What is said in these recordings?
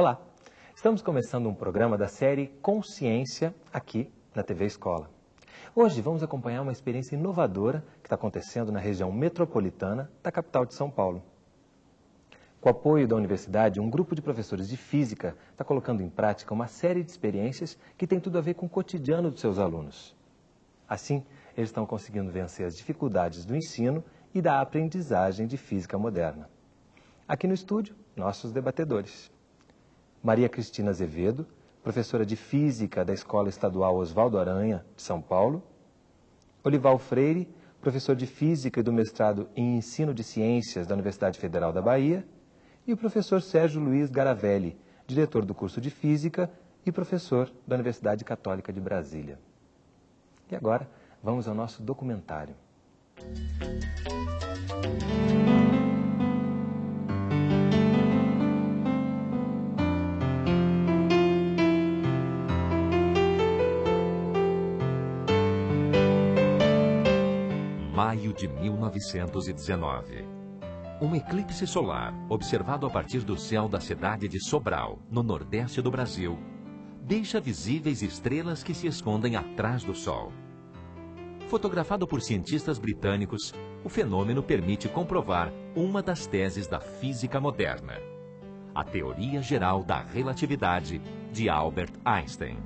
Olá, estamos começando um programa da série Consciência aqui na TV Escola. Hoje vamos acompanhar uma experiência inovadora que está acontecendo na região metropolitana da capital de São Paulo. Com o apoio da universidade, um grupo de professores de física está colocando em prática uma série de experiências que tem tudo a ver com o cotidiano dos seus alunos. Assim, eles estão conseguindo vencer as dificuldades do ensino e da aprendizagem de física moderna. Aqui no estúdio, nossos debatedores. Maria Cristina Azevedo, professora de Física da Escola Estadual Oswaldo Aranha, de São Paulo. Olival Freire, professor de Física e do mestrado em Ensino de Ciências da Universidade Federal da Bahia. E o professor Sérgio Luiz Garavelli, diretor do curso de Física e professor da Universidade Católica de Brasília. E agora, vamos ao nosso documentário. Maio de 1919. Um eclipse solar, observado a partir do céu da cidade de Sobral, no nordeste do Brasil, deixa visíveis estrelas que se escondem atrás do Sol. Fotografado por cientistas britânicos, o fenômeno permite comprovar uma das teses da física moderna, a teoria geral da relatividade de Albert Einstein.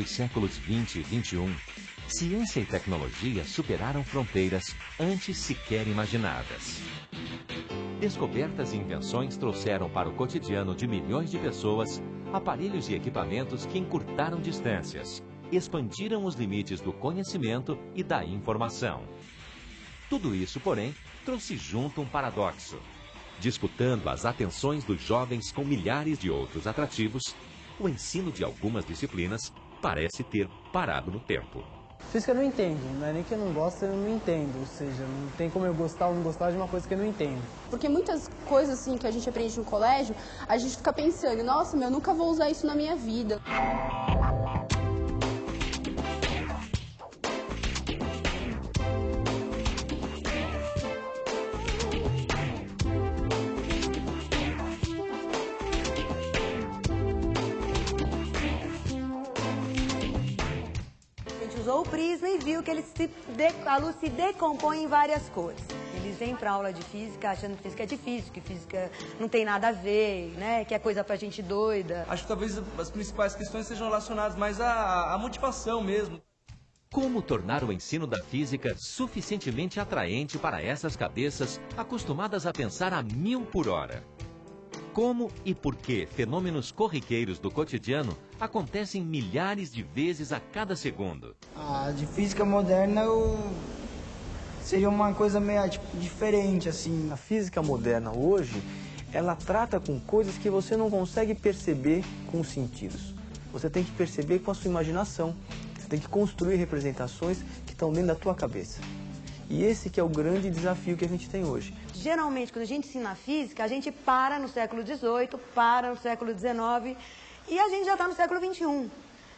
Dos séculos 20 e 21, ciência e tecnologia superaram fronteiras antes sequer imaginadas. Descobertas e invenções trouxeram para o cotidiano de milhões de pessoas aparelhos e equipamentos que encurtaram distâncias, expandiram os limites do conhecimento e da informação. Tudo isso, porém, trouxe junto um paradoxo. Disputando as atenções dos jovens com milhares de outros atrativos, o ensino de algumas disciplinas parece ter parado no tempo. Física eu não entendo, não é nem que eu não gosto, eu não entendo. Ou seja, não tem como eu gostar ou não gostar de uma coisa que eu não entendo. Porque muitas coisas assim que a gente aprende no colégio, a gente fica pensando, nossa, meu, eu nunca vou usar isso na minha vida. E viu que ele se de- a luz se decompõe em várias cores. Eles vêm para aula de física achando que física é difícil, que física não tem nada a ver, né? Que é coisa pra gente doida. Acho que talvez as principais questões sejam relacionadas mais à, à motivação mesmo. Como tornar o ensino da física suficientemente atraente para essas cabeças acostumadas a pensar a mil por hora? Como e por que fenômenos corriqueiros do cotidiano acontecem milhares de vezes a cada segundo? A de física moderna eu... seria uma coisa meio tipo, diferente, assim. A física moderna hoje, ela trata com coisas que você não consegue perceber com os sentidos. Você tem que perceber com a sua imaginação. Você tem que construir representações que estão dentro da tua cabeça. E esse que é o grande desafio que a gente tem hoje. Geralmente, quando a gente ensina física, a gente para no século XVIII, para no século XIX e a gente já está no século XXI.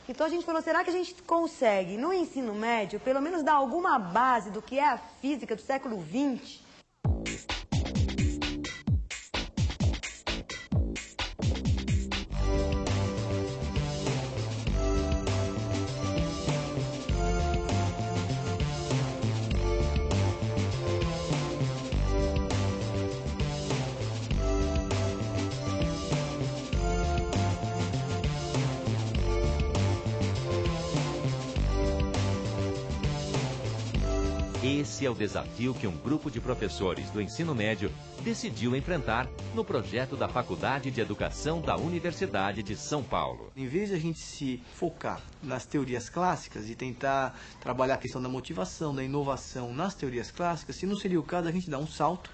Então a gente falou, será que a gente consegue, no ensino médio, pelo menos dar alguma base do que é a física do século XX? Esse é o desafio que um grupo de professores do ensino médio decidiu enfrentar no projeto da Faculdade de Educação da Universidade de São Paulo. Em vez de a gente se focar nas teorias clássicas e tentar trabalhar a questão da motivação, da inovação nas teorias clássicas, se não seria o caso a gente dar um salto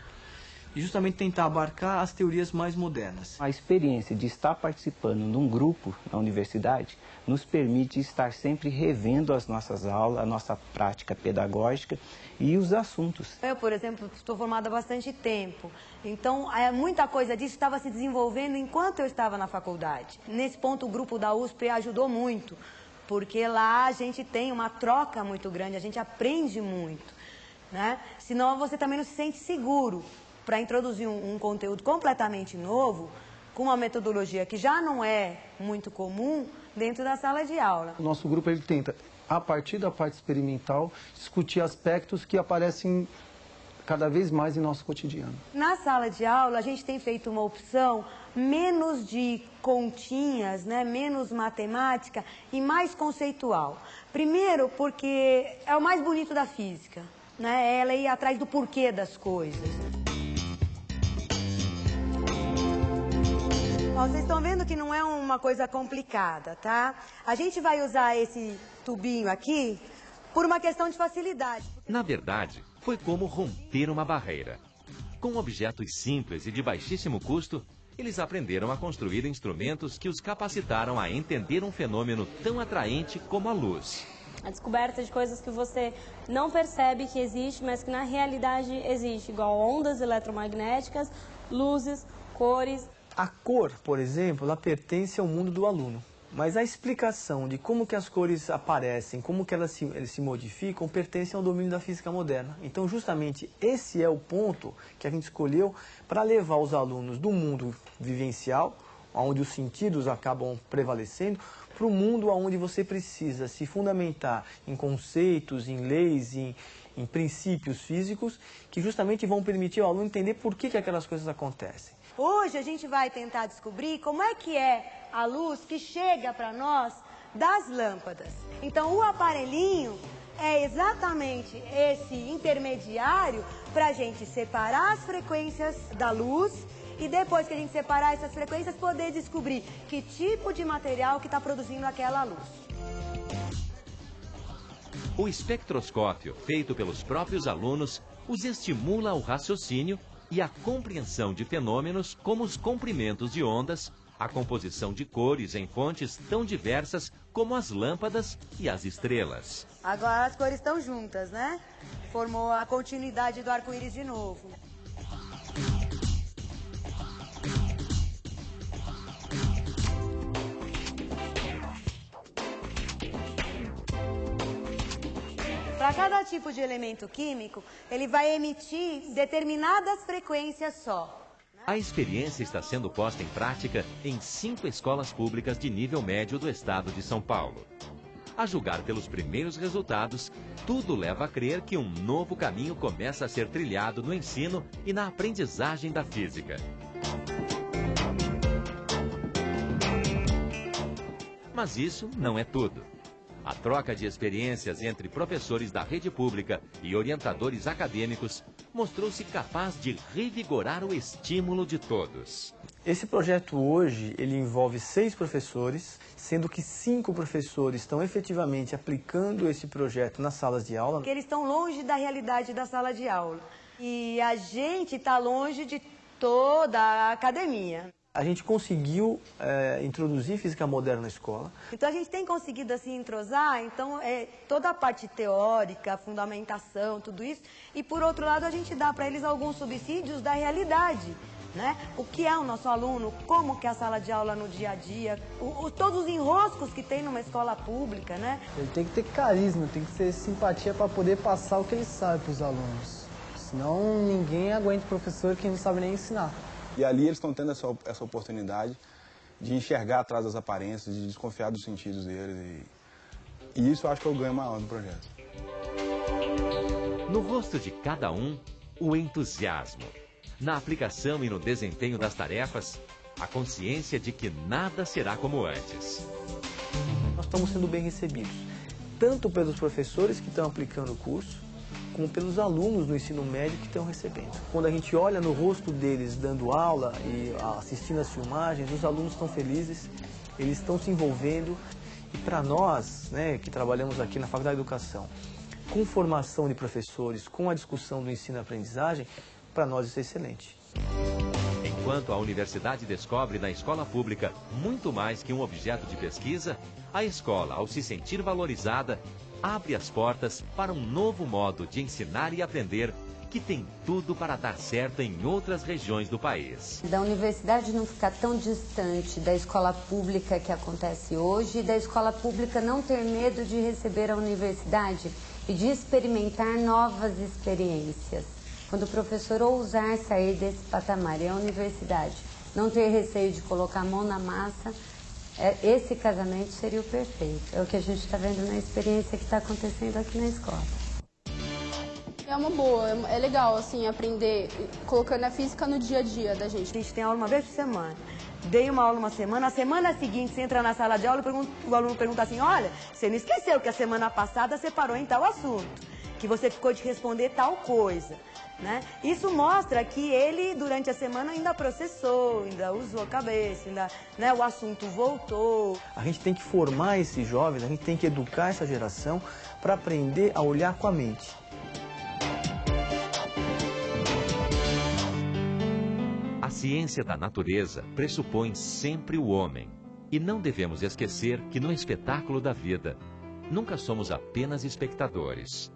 e justamente tentar abarcar as teorias mais modernas. A experiência de estar participando de um grupo na universidade nos permite estar sempre revendo as nossas aulas, a nossa prática pedagógica e os assuntos. Eu, por exemplo, estou formada há bastante tempo, então é, muita coisa disso estava se desenvolvendo enquanto eu estava na faculdade. Nesse ponto, o grupo da USP ajudou muito, porque lá a gente tem uma troca muito grande, a gente aprende muito. Né? Senão você também não se sente seguro para introduzir um, um conteúdo completamente novo, com uma metodologia que já não é muito comum dentro da sala de aula. O nosso grupo ele tenta, a partir da parte experimental, discutir aspectos que aparecem cada vez mais em nosso cotidiano. Na sala de aula, a gente tem feito uma opção menos de continhas, né, menos matemática e mais conceitual. Primeiro, porque é o mais bonito da física, né, ela ir atrás do porquê das coisas. Ó, vocês estão vendo que não é uma coisa complicada, tá? A gente vai usar esse tubinho aqui por uma questão de facilidade. Na verdade, foi como romper uma barreira. Com objetos simples e de baixíssimo custo, eles aprenderam a construir instrumentos que os capacitaram a entender um fenômeno tão atraente como a luz. A descoberta de coisas que você não percebe que existe, mas que na realidade existe, igual ondas eletromagnéticas, luzes, cores. A cor, por exemplo, ela pertence ao mundo do aluno. Mas a explicação de como que as cores aparecem, como que elas se, eles se modificam, pertence ao domínio da física moderna. Então, justamente, esse é o ponto que a gente escolheu para levar os alunos do mundo vivencial, onde os sentidos acabam prevalecendo, para o mundo onde você precisa se fundamentar em conceitos, em leis, em, em princípios físicos, que justamente vão permitir ao aluno entender por que, que aquelas coisas acontecem. Hoje a gente vai tentar descobrir como é que é a luz que chega para nós das lâmpadas. Então o aparelhinho é exatamente esse intermediário para a gente separar as frequências da luz e depois que a gente separar essas frequências poder descobrir que tipo de material que está produzindo aquela luz. O espectroscópio, feito pelos próprios alunos, os estimula ao raciocínio e a compreensão de fenômenos como os comprimentos de ondas, a composição de cores em fontes tão diversas como as lâmpadas e as estrelas. Agora as cores estão juntas, né? Formou a continuidade do arco-íris de novo. Para cada tipo de elemento químico, ele vai emitir determinadas frequências só. A experiência está sendo posta em prática em cinco escolas públicas de nível médio do estado de São Paulo. A julgar pelos primeiros resultados, tudo leva a crer que um novo caminho começa a ser trilhado no ensino e na aprendizagem da física. Mas isso não é tudo. A troca de experiências entre professores da rede pública e orientadores acadêmicos mostrou-se capaz de revigorar o estímulo de todos. Esse projeto hoje, ele envolve seis professores, sendo que cinco professores estão efetivamente aplicando esse projeto nas salas de aula. Porque eles estão longe da realidade da sala de aula. E a gente está longe de toda a academia a gente conseguiu é, introduzir física moderna na escola. Então a gente tem conseguido assim entrosar, então é, toda a parte teórica, fundamentação, tudo isso. E por outro lado a gente dá para eles alguns subsídios da realidade. Né? O que é o nosso aluno, como que é a sala de aula no dia a dia, o, o, todos os enroscos que tem numa escola pública, né? Ele tem que ter carisma, tem que ter simpatia para poder passar o que ele sabe para os alunos. Senão ninguém aguenta o professor que não sabe nem ensinar. E ali eles estão tendo essa, essa oportunidade de enxergar atrás das aparências, de desconfiar dos sentidos deles. E, e isso eu acho que é o ganho maior do projeto. No rosto de cada um, o entusiasmo. Na aplicação e no desempenho das tarefas, a consciência de que nada será como antes. Nós estamos sendo bem recebidos, tanto pelos professores que estão aplicando o curso, como pelos alunos do ensino médio que estão recebendo. Quando a gente olha no rosto deles dando aula e assistindo as filmagens, os alunos estão felizes, eles estão se envolvendo. E para nós, né, que trabalhamos aqui na Faculdade de Educação, com formação de professores, com a discussão do ensino e aprendizagem, para nós isso é excelente. Enquanto a universidade descobre na escola pública muito mais que um objeto de pesquisa, a escola, ao se sentir valorizada, abre as portas para um novo modo de ensinar e aprender que tem tudo para dar certo em outras regiões do país. Da universidade não ficar tão distante da escola pública que acontece hoje e da escola pública não ter medo de receber a universidade e de experimentar novas experiências. Quando o professor ousar sair desse patamar e a universidade não ter receio de colocar a mão na massa, esse casamento seria o perfeito. É o que a gente está vendo na experiência que está acontecendo aqui na escola. É uma boa, é legal, assim, aprender, colocando a física no dia a dia da gente. A gente tem aula uma vez por semana. Dei uma aula uma semana, a semana seguinte você entra na sala de aula e o aluno pergunta assim, olha, você não esqueceu que a semana passada você parou em tal assunto, que você ficou de responder tal coisa. Né? Isso mostra que ele, durante a semana, ainda processou, ainda usou a cabeça, ainda, né, o assunto voltou. A gente tem que formar esses jovens, a gente tem que educar essa geração para aprender a olhar com a mente. A ciência da natureza pressupõe sempre o homem. E não devemos esquecer que no espetáculo da vida, nunca somos apenas espectadores,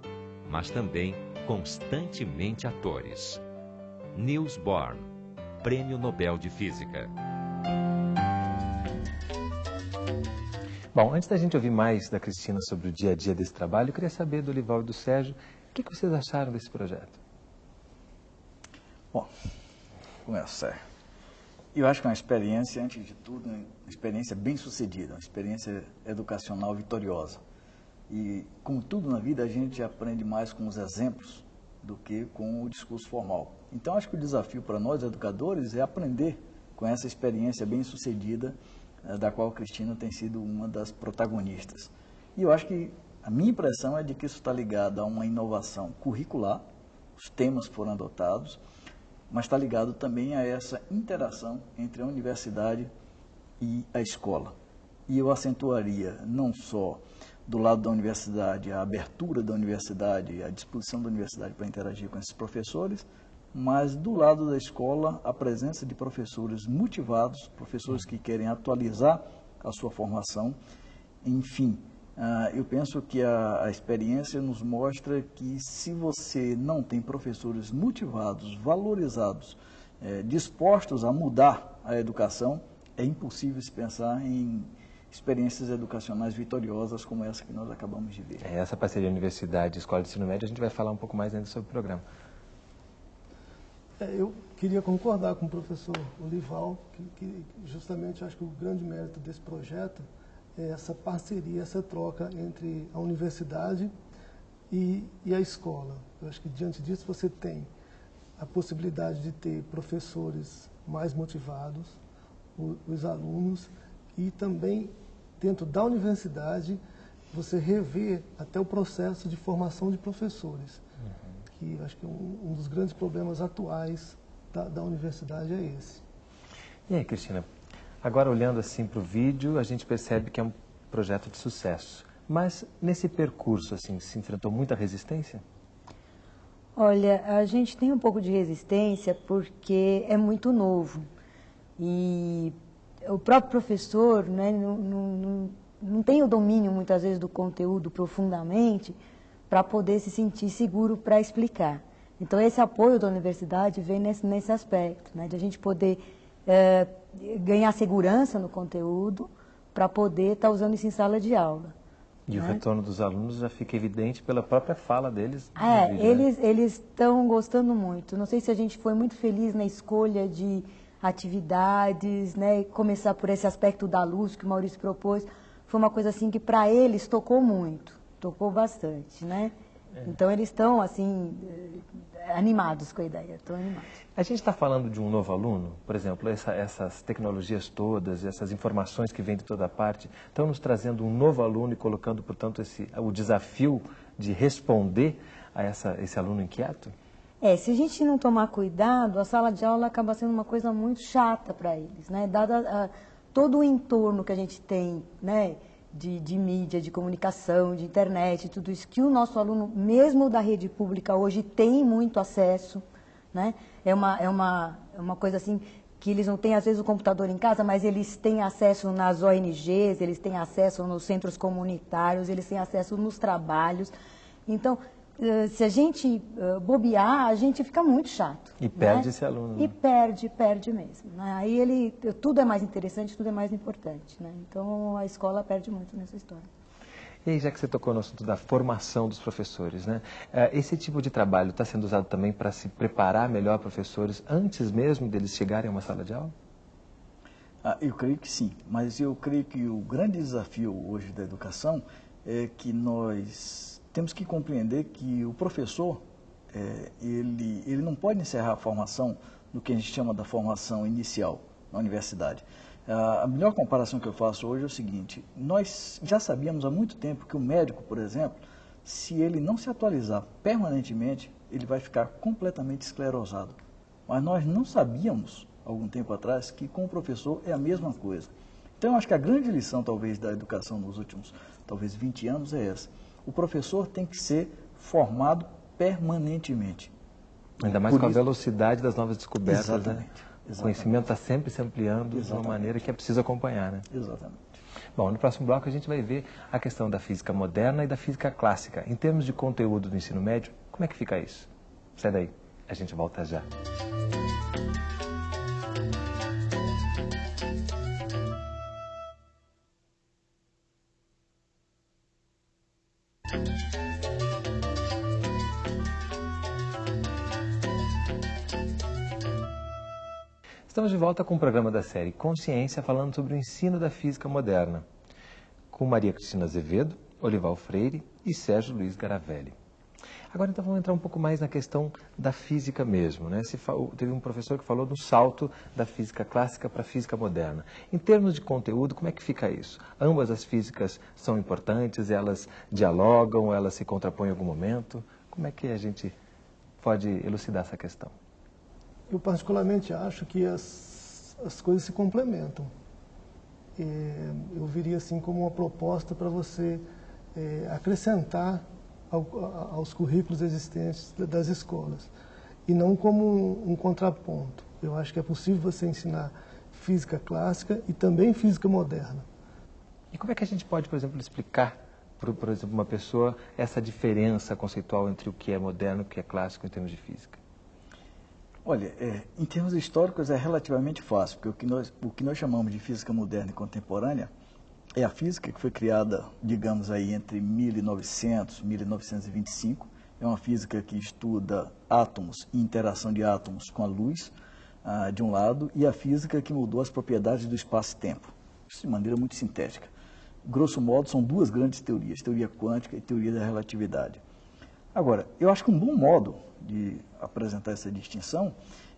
mas também constantemente atores. Niels Bohr, Prêmio Nobel de Física. Bom, antes da gente ouvir mais da Cristina sobre o dia a dia desse trabalho, eu queria saber do Lival e do Sérgio, o que, que vocês acharam desse projeto? Bom, começa. Eu acho que é uma experiência, antes de tudo, uma experiência bem sucedida, uma experiência educacional vitoriosa. E, como tudo na vida, a gente aprende mais com os exemplos do que com o discurso formal. Então, acho que o desafio para nós, educadores, é aprender com essa experiência bem sucedida, eh, da qual a Cristina tem sido uma das protagonistas. E eu acho que a minha impressão é de que isso está ligado a uma inovação curricular, os temas foram adotados, mas está ligado também a essa interação entre a universidade e a escola. E eu acentuaria não só do lado da universidade, a abertura da universidade, a disposição da universidade para interagir com esses professores, mas do lado da escola, a presença de professores motivados, professores que querem atualizar a sua formação. Enfim, uh, eu penso que a, a experiência nos mostra que se você não tem professores motivados, valorizados, eh, dispostos a mudar a educação, é impossível se pensar em experiências educacionais vitoriosas como essa que nós acabamos de ver. É, essa parceria Universidade Escola de Ensino Médio, a gente vai falar um pouco mais ainda sobre o programa. É, eu queria concordar com o professor Olival, que, que justamente acho que o grande mérito desse projeto é essa parceria, essa troca entre a universidade e, e a escola. Eu acho que diante disso você tem a possibilidade de ter professores mais motivados, os alunos, e também dentro da universidade, você rever até o processo de formação de professores, uhum. que acho que um, um, dos grandes problemas atuais da, da universidade é esse. E aí, Cristina, agora olhando assim para o vídeo, a gente percebe que é um projeto de sucesso. Mas nesse percurso, assim, se enfrentou muita resistência? Olha, a gente tem um pouco de resistência porque é muito novo. E o próprio professor né, não, não, não tem o domínio, muitas vezes, do conteúdo profundamente para poder se sentir seguro para explicar. Então, esse apoio da universidade vem nesse, nesse aspecto, né, de a gente poder é, ganhar segurança no conteúdo para poder estar tá usando isso em sala de aula. E né? o retorno dos alunos já fica evidente pela própria fala deles. É, vídeo, eles né? eles estão gostando muito. Não sei se a gente foi muito feliz na escolha de atividades, né? começar por esse aspecto da luz que o Maurício propôs, foi uma coisa assim que para eles tocou muito, tocou bastante, né? É. Então eles estão assim eh, animados com a ideia, estão animados. A gente está falando de um novo aluno, por exemplo, essa, essas tecnologias todas, essas informações que vêm de toda parte, estão nos trazendo um novo aluno e colocando, portanto, esse, o desafio de responder a essa, esse aluno inquieto? É, se a gente não tomar cuidado, a sala de aula acaba sendo uma coisa muito chata para eles, né? Dada a, todo o entorno que a gente tem, né? De, de, mídia, de comunicação, de internet, tudo isso que o nosso aluno, mesmo da rede pública hoje, tem muito acesso, né? É uma, é uma, é uma coisa assim que eles não têm às vezes o computador em casa, mas eles têm acesso nas ONGs, eles têm acesso nos centros comunitários, eles têm acesso nos trabalhos. Então, se a gente eh, bobear, a gente fica muito chato. E perde né? esse aluno. E né? perde, perde mesmo. né? Aí ele, tudo é mais interessante, tudo é mais importante. Né? Então a escola perde muito nessa história. E aí, já que você tocou no assunto da formação dos professores, né? eh, esse tipo de trabalho está sendo usado também para se preparar melhor professores antes mesmo deles chegarem a uma sala de aula? Ah, eu creio que sim, mas eu creio que o grande desafio hoje da educação é que nós temos que compreender que o professor, é, ele, ele não pode encerrar a formação no que a gente chama da formação inicial na universidade. A melhor comparação que eu faço hoje é o seguinte, nós já sabíamos há muito tempo que o médico, por exemplo, se ele não se atualizar permanentemente, ele vai ficar completamente esclerosado. Mas nós não sabíamos, algum tempo atrás, que com o professor é a mesma coisa. Então, eu acho que a grande lição, talvez, da educação nos últimos, talvez, 20 anos é essa. O professor tem que ser formado permanentemente. Ainda mais Por com a isso- velocidade das novas descobertas, né? Exatamente, O exatamente. conhecimento está sempre se ampliando de uma Exatamente. maneira que é preciso acompanhar, né? Exatamente. Bom, no próximo bloco a gente vai ver a questão da física moderna e da física clássica. Em termos de conteúdo do ensino médio, como é que fica isso? Sai daí, a gente volta já. Estamos de volta com o programa da série Consciência, falando sobre o ensino da física moderna, com Maria Cristina Azevedo, Olival Freire e Sérgio Luiz Garavelli. Agora, então, vamos entrar um pouco mais na questão da física mesmo. Né? Se teve um professor que falou do salto da física clássica para a física moderna. Em termos de conteúdo, como é que fica isso? Ambas as físicas são importantes, elas dialogam, elas se contrapõem em algum momento? Como é que a gente pode elucidar essa questão? Eu particularmente acho que as, as coisas se complementam. É, eu viria assim como uma proposta para você é, acrescentar ao, aos currículos existentes da- das escolas e não como um, um contraponto. Eu acho que é possível você ensinar física clássica e também física moderna. E como é que a gente pode, por exemplo, explicar para, por exemplo, uma pessoa essa diferença conceitual entre o que é moderno e o que é clássico em termos de física? Olha, é, em termos históricos é relativamente fácil, porque o que, nós, o que nós chamamos de física moderna e contemporânea é a física que foi criada, digamos aí, entre 1900 e 1925. É uma física que estuda átomos e interação de átomos com a luz, ah, de um lado, e a física que mudou as propriedades do espaço-tempo, de maneira muito sintética. Grosso modo, são duas grandes teorias, teoria quântica e teoria da relatividade. Agora, eu acho que um bom modo de apresentar essa distinção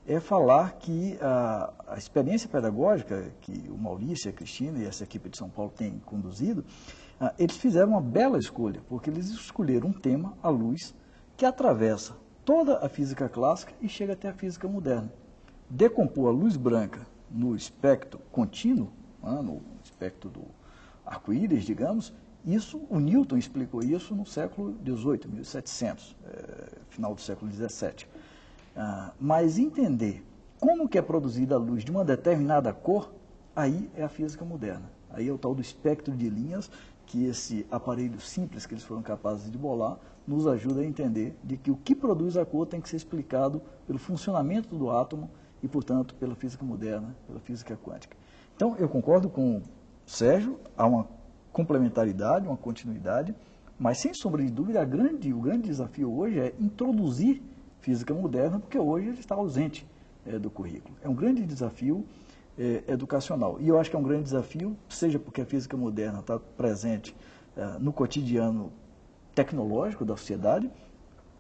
é falar que a, a experiência pedagógica que o Maurício, a Cristina e essa equipe de São Paulo têm conduzido, ah, eles fizeram uma bela escolha, porque eles escolheram um tema, a luz, que atravessa toda a física clássica e chega até a física moderna. Decompor a luz branca no espectro contínuo, ah, no espectro do arco-íris, digamos, isso, o Newton explicou isso no século XVIII, 1700, eh, final do século XVII. Ah, mas entender como que é produzida a luz de uma determinada cor, aí é a física moderna. Aí é o tal do espectro de linhas que esse aparelho simples que eles foram capazes de bolar nos ajuda a entender de que o que produz a cor tem que ser explicado pelo funcionamento do átomo e, portanto, pela física moderna, pela física quântica. Então, eu concordo com o Sérgio, há uma complementaridade, uma continuidade, mas sem sombra de dúvida, grande, o grande desafio hoje é introduzir física moderna, porque hoje ele está ausente eh, do currículo. É um grande desafio eh, educacional. E eu acho que é um grande desafio, seja porque a física moderna está presente eh, no cotidiano tecnológico da sociedade,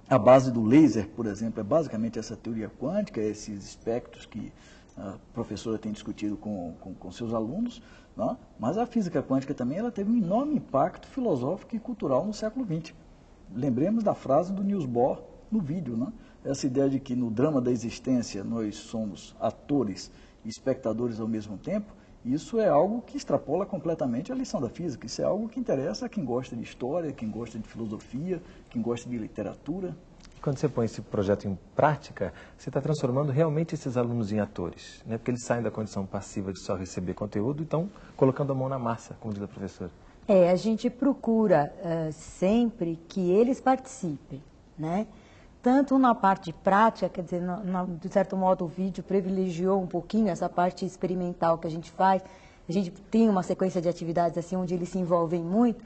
a base do laser, por exemplo, é basicamente essa teoria quântica, esses espectros que a professora tem discutido com, com, com seus alunos, né? mas a física quântica também ela teve um enorme impacto filosófico e cultural no século XX. Lembremos da frase do Niels Bohr no vídeo, né? essa ideia de que no drama da existência nós somos atores e espectadores ao mesmo tempo, isso é algo que extrapola completamente a lição da física. Isso é algo que interessa a quem gosta de história, quem gosta de filosofia, quem gosta de literatura. Quando você põe esse projeto em prática, você está transformando realmente esses alunos em atores, né? porque eles saem da condição passiva de só receber conteúdo e estão colocando a mão na massa, como diz a professora. É, a gente procura uh, sempre que eles participem, né? Tanto na parte prática, quer dizer, no, no, de certo modo o vídeo privilegiou um pouquinho essa parte experimental que a gente faz. A gente tem uma sequência de atividades assim onde eles se envolvem muito,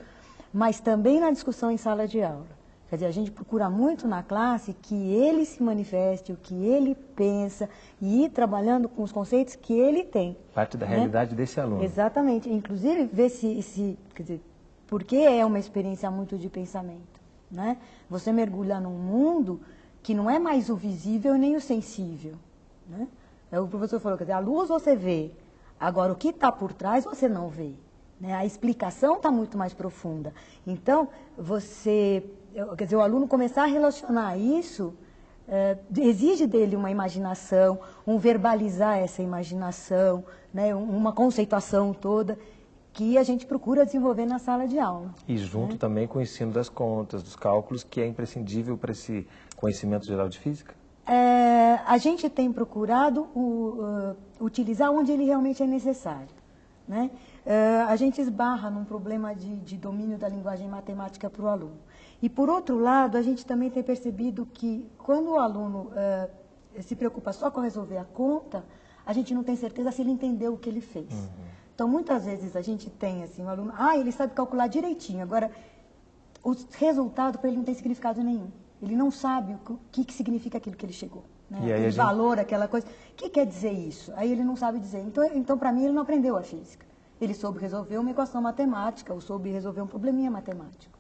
mas também na discussão em sala de aula. Quer dizer, a gente procura muito na classe que ele se manifeste, o que ele pensa e ir trabalhando com os conceitos que ele tem. Parte da né? realidade desse aluno. Exatamente. Inclusive, ver se, se, quer dizer, porque é uma experiência muito de pensamento. Né? Você mergulha num mundo que não é mais o visível nem o sensível. Né? É o professor falou, quer dizer, a luz você vê, agora o que está por trás você não vê. Né? A explicação está muito mais profunda. Então, você quer dizer, o aluno começar a relacionar isso, é, exige dele uma imaginação, um verbalizar essa imaginação, né, uma conceituação toda que a gente procura desenvolver na sala de aula. E junto né? também com o ensino das contas, dos cálculos, que é imprescindível para esse conhecimento geral de física? É, a gente tem procurado o, uh, utilizar onde ele realmente é necessário. Né? Uh, a gente esbarra num problema de, de domínio da linguagem matemática para o aluno. E, por outro lado, a gente também tem percebido que quando o aluno uh, se preocupa só com resolver a conta, a gente não tem certeza se ele entendeu o que ele fez. Uhum. Então, muitas vezes a gente tem assim, um aluno, ah, ele sabe calcular direitinho, agora o resultado para ele não tem significado nenhum. Ele não sabe o que, que significa aquilo que ele chegou. Né? Aquele gente... valor, aquela coisa. O que quer dizer isso? Aí ele não sabe dizer. Então, então para mim, ele não aprendeu a física. Ele soube resolver uma equação matemática, ou soube resolver um probleminha matemático.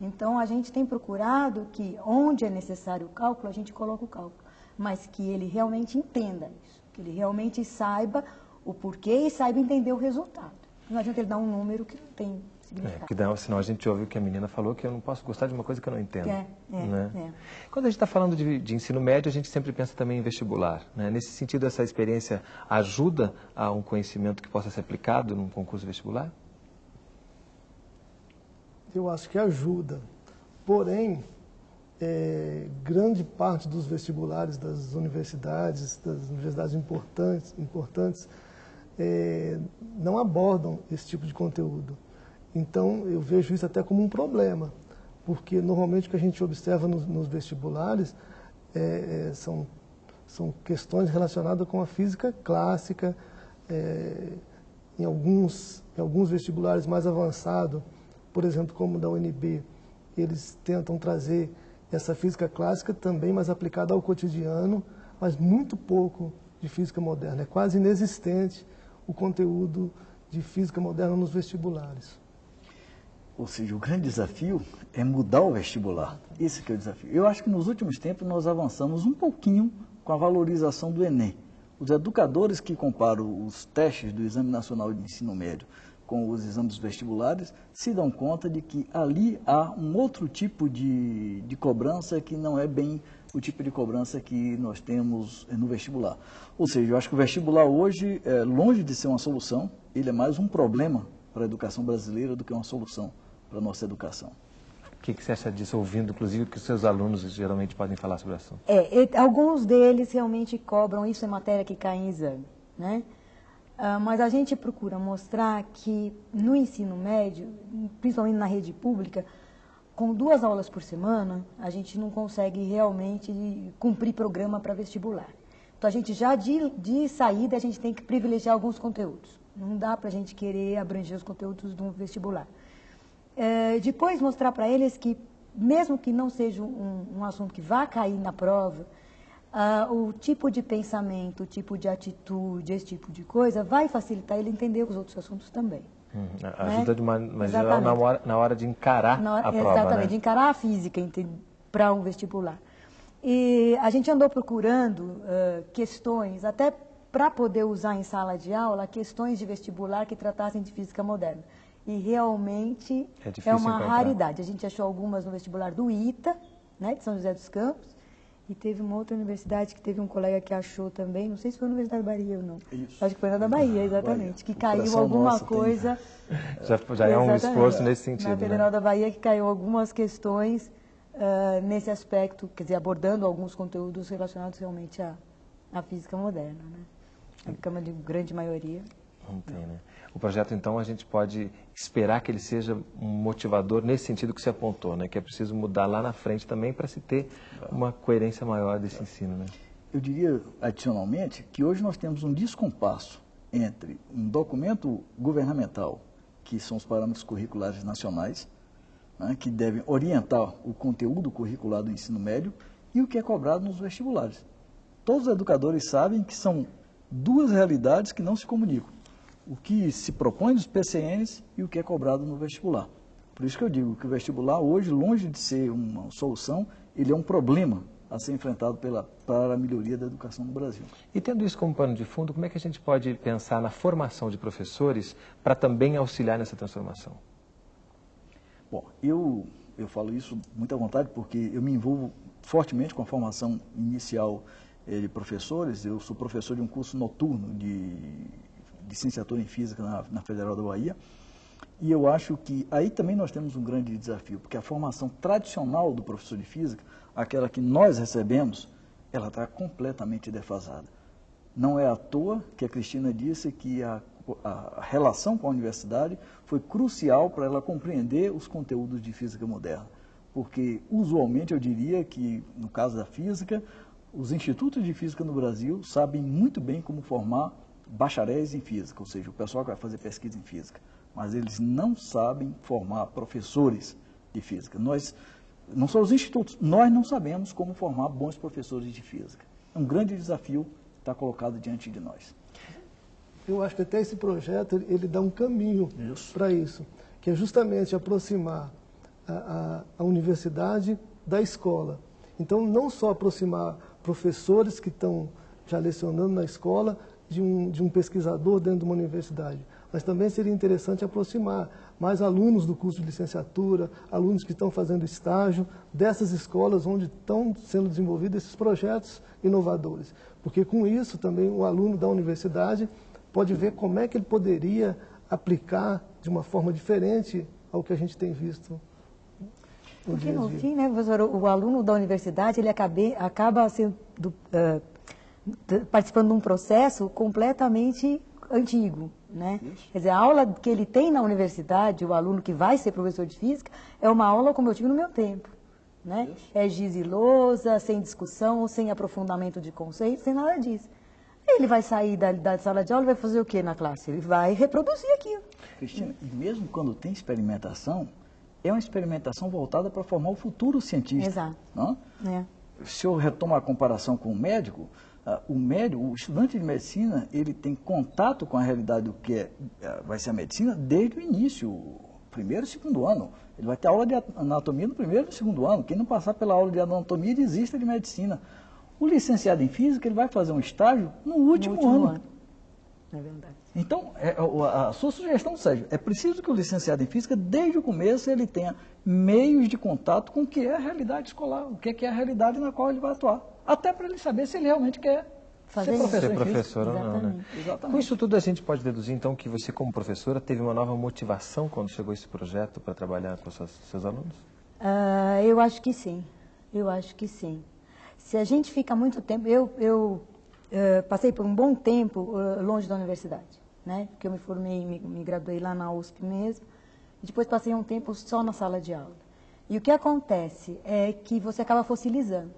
Então, a gente tem procurado que, onde é necessário o cálculo, a gente coloca o cálculo, mas que ele realmente entenda isso, que ele realmente saiba o porquê e saiba entender o resultado. Não adianta ele dar um número que não tem significado. É, que dá, senão a gente ouve o que a menina falou, que eu não posso gostar de uma coisa que eu não entendo. É, é, né? é. Quando a gente está falando de, de, ensino médio, a gente sempre pensa também em vestibular. Né? Nesse sentido, essa experiência ajuda a um conhecimento que possa ser aplicado num concurso vestibular? Eu acho que ajuda. Porém, é, grande parte dos vestibulares das universidades, das universidades importantes, importantes é, não abordam esse tipo de conteúdo. Então, eu vejo isso até como um problema, porque normalmente o que a gente observa nos, nos vestibulares é, é são, são questões relacionadas com a física clássica, é, em, alguns, em alguns vestibulares mais avançados, por exemplo, como da UNB, eles tentam trazer essa física clássica também, mas aplicada ao cotidiano, mas muito pouco de física moderna. É quase inexistente o conteúdo de física moderna nos vestibulares. Ou seja, o grande desafio é mudar o vestibular. Esse é o desafio. Eu acho que nos últimos tempos nós avançamos um pouquinho com a valorização do Enem. Os educadores que comparam os testes do Exame Nacional de Ensino Médio com os exames vestibulares, se dão conta de que ali há um outro tipo de, de cobrança que não é bem o tipo de cobrança que nós temos no vestibular. Ou seja, eu acho que o vestibular hoje, é longe de ser uma solução, ele é mais um problema para a educação brasileira do que uma solução para a nossa educação. O que, que você acha disso, ouvindo, inclusive, que os seus alunos geralmente podem falar sobre o assunto? É, alguns deles realmente cobram, isso é matéria que cai em exame, né? Uh, mas a gente procura mostrar que no ensino médio, principalmente na rede pública, com duas aulas por semana, a gente não consegue realmente cumprir programa para vestibular. Então, a gente já de, de saída, a gente tem que privilegiar alguns conteúdos. Não dá para a gente querer abranger os conteúdos do vestibular. É, depois, mostrar para eles que, mesmo que não seja um, um assunto que vá cair na prova, ah, o tipo de pensamento, o tipo de atitude, esse tipo de coisa, vai facilitar ele entender os outros assuntos também. Hum, ajuda né? de uma maneira na hora, na hora de encarar hora, a prova, Exatamente, né? de encarar a física para um vestibular. E a gente andou procurando uh, questões, até para poder usar em sala de aula, questões de vestibular que tratassem de física moderna. E realmente é, é uma encontrar. raridade. A gente achou algumas no vestibular do ITA, né, de São José dos Campos, e teve uma outra universidade que teve um colega que achou também, não sei se foi a Universidade da Bahia ou não. Isso. Acho que foi na da Bahia, exatamente. Que caiu alguma coisa. Tem... Já, já é um esforço nesse sentido. Na né? Federal né? da Bahia que caiu algumas questões ah, nesse aspecto, quer dizer, abordando alguns conteúdos relacionados realmente à, à física moderna, né? A cama de grande maioria. Não tem, né? O projeto, então, a gente pode esperar que ele seja um motivador nesse sentido que você apontou, né? Que é preciso mudar lá na frente também para se ter uma coerência maior desse ensino, né? Eu diria, adicionalmente, que hoje nós temos um descompasso entre um documento governamental, que são os parâmetros curriculares nacionais, né, que devem orientar o conteúdo curricular do ensino médio, e o que é cobrado nos vestibulares. Todos os educadores sabem que são duas realidades que não se comunicam. O que se propõe nos PCNs e o que é cobrado no vestibular. Por isso que eu digo que o vestibular hoje, longe de ser uma solução, ele é um problema a ser enfrentado pela, para a melhoria da educação no Brasil. E tendo isso como pano de fundo, como é que a gente pode pensar na formação de professores para também auxiliar nessa transformação? Bom, eu, eu falo isso muito à vontade porque eu me envolvo fortemente com a formação inicial eh, de professores. Eu sou professor de um curso noturno de, de licenciatura em Física na, na Federal da Bahia. E eu acho que aí também nós temos um grande desafio, porque a formação tradicional do professor de Física, aquela que nós recebemos, ela está completamente defasada. Não é à toa que a Cristina disse que a, a relação com a universidade foi crucial para ela compreender os conteúdos de física moderna. Porque, usualmente, eu diria que, no caso da física, os institutos de física no Brasil sabem muito bem como formar bacharéis em física, ou seja, o pessoal que vai fazer pesquisa em física. Mas eles não sabem formar professores de física. Nós, não são os institutos, nós não sabemos como formar bons professores de física. É um grande desafio está colocado diante de nós. Eu acho que até esse projeto ele, ele dá um caminho para isso, que é justamente aproximar a, a, a, universidade da escola. Então, não só aproximar professores que estão já lecionando na escola de um, de um pesquisador dentro de uma universidade, mas também seria interessante aproximar mais alunos do curso de licenciatura, alunos que estão fazendo estágio dessas escolas onde estão sendo desenvolvidos esses projetos inovadores. Porque com isso também o aluno da universidade pode ver como é que ele poderia aplicar de uma forma diferente ao que a gente tem visto. Porque no fim, né, professor, o, aluno da universidade ele acabe, acaba sendo, do, t- participando de um processo completamente antigo. Né? Quer dizer, a aula que ele tem na universidade, o aluno que vai ser professor de física, é uma aula como eu tive no meu tempo. Né? É giz e lousa, sem discussão, sem aprofundamento de conceitos, sem nada disso. Ele vai sair da, da sala de aula e vai fazer o que na classe? Ele vai reproduzir aquilo. Cristina, e mesmo quando tem experimentação, é uma experimentação voltada para formar o futuro cientista. Exato. Não? É. Se eu retomo a comparação com o médico, o médico, o estudante de medicina, ele tem contato com a realidade do que é, ah, vai ser a medicina desde o início, primeiro e segundo ano. Ele vai ter aula de anatomia no primeiro e no segundo ano. Quem não passar pela aula de anatomia desista de medicina. O licenciado em física, ele vai fazer um estágio no último, último ano. ano. É verdade. Então, é, a, a sua sugestão, Sérgio, é preciso que o licenciado em física, desde o começo, ele tenha meios de contato com o que é a realidade escolar, o que é, que é a realidade na qual ele vai atuar. Até para ele saber se ele realmente quer Fazer ser isso. professor, Ser em física. professor ou não, né? Exatamente. Com isso tudo a gente pode deduzir então que você como professora teve uma nova motivação quando chegou esse projeto para trabalhar com seus, seus alunos? Ah, eu acho que sim. Eu acho que sim. Se a gente fica muito tempo, eu, eu eh, passei por um bom tempo eh, longe da universidade, né? Porque eu me formei, me, me graduei lá na USP mesmo. E depois passei um tempo só na sala de aula. E o que acontece é que você acaba fossilizando.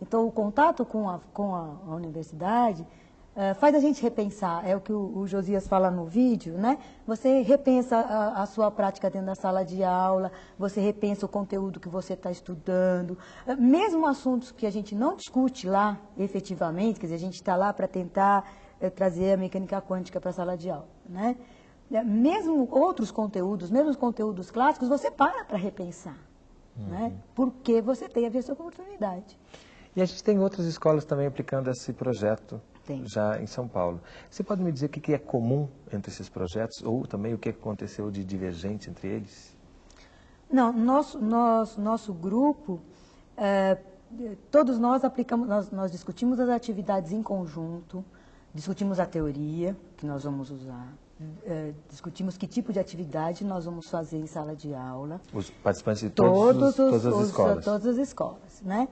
Então, o contato com a, com a, a universidade eh, faz a gente repensar, é o que o, o Josias fala no vídeo, né? Você repensa a, a sua prática dentro da sala de aula, você repensa o conteúdo que você está estudando, Eh, mesmo assuntos que a gente não discute lá efetivamente, quer dizer, a gente está lá para tentar eh, trazer a mecânica quântica para a sala de aula, né? Mesmo outros conteúdos, mesmo os conteúdos clássicos, você para para repensar, né? Porque você teve essa oportunidade. E a gente tem outras escolas também aplicando esse projeto Tem. já em São Paulo. Você pode me dizer o que é comum entre esses projetos ou também o que aconteceu de divergente entre eles? Não, nosso, nosso, nosso grupo, eh, todos nós aplicamos, nós, nós discutimos as atividades em conjunto, discutimos a teoria que nós vamos usar, eh, discutimos que tipo de atividade nós vamos fazer em sala de aula. Os participantes de todos os, todas as os- escolas. Todas as escolas, né?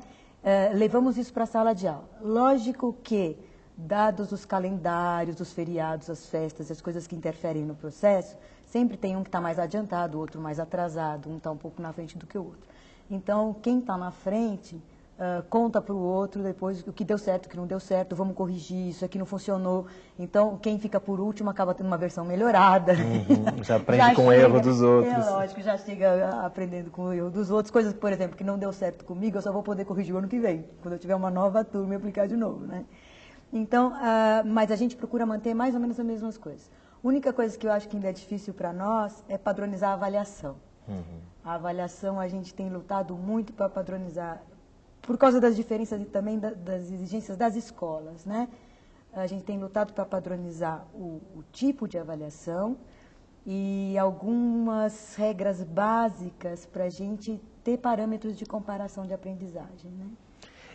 Eh, levamos isso para a sala de aula. Lógico que, dados os calendários, os feriados, as festas, as coisas que interferem no processo, sempre tem um que está mais adiantado, outro mais atrasado, um está um pouco na frente do que o outro. Então, quem está na frente ah, conta para o outro depois o que deu certo, o que não deu certo, vamos corrigir, isso aqui não funcionou. Então, quem fica por último acaba tendo uma versão melhorada. Uhum, já aprende com o erro dos outros. É lógico, já chega aprendendo com o erro dos outros. Coisas, por exemplo, que não deu certo comigo, eu só vou poder corrigir o ano que vem, quando eu tiver uma nova turma e aplicar de novo, né? Então, ah, mas a gente procura manter mais ou menos as mesmas coisas. A única coisa que eu acho que ainda é difícil para nós é padronizar a avaliação. A avaliação a gente tem lutado muito para padronizar, por causa das diferenças e também da- das exigências das escolas, né? A gente tem lutado para padronizar o, o tipo de avaliação e algumas regras básicas para a gente ter parâmetros de comparação de aprendizagem, né?